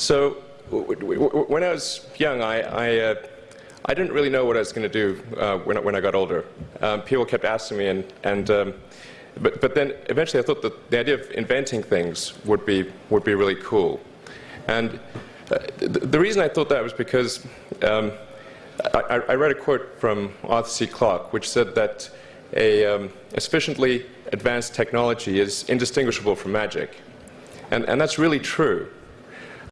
So when I was young, I, I, uh, I, didn't really know what I was going to do uh, when, when I got older. Um, people kept asking me, and, and um, but, but then eventually I thought that the idea of inventing things would be, would be really cool. And uh, the, the, reason I thought that was because um, I, I, read a quote from Arthur C. Clarke, which said that a, um, a sufficiently advanced technology is indistinguishable from magic. And, and that's really true.